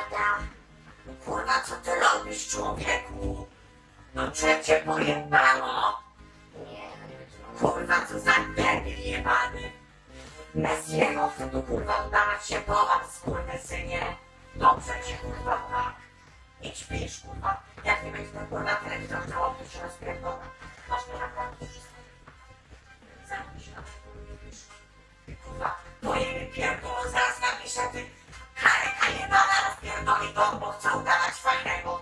Adam, kurwa co ty robisz człowieku? No przecie pojebało. Kurwa co za debil jebany. Messiego chce tu kurwa udawać się po was, kurwy synie. Dobrze cię kurwa tak. Idź pisz kurwa, jak nie będzie ten kurwa telewizor chciał, to się rozpierdolę. people will so much find I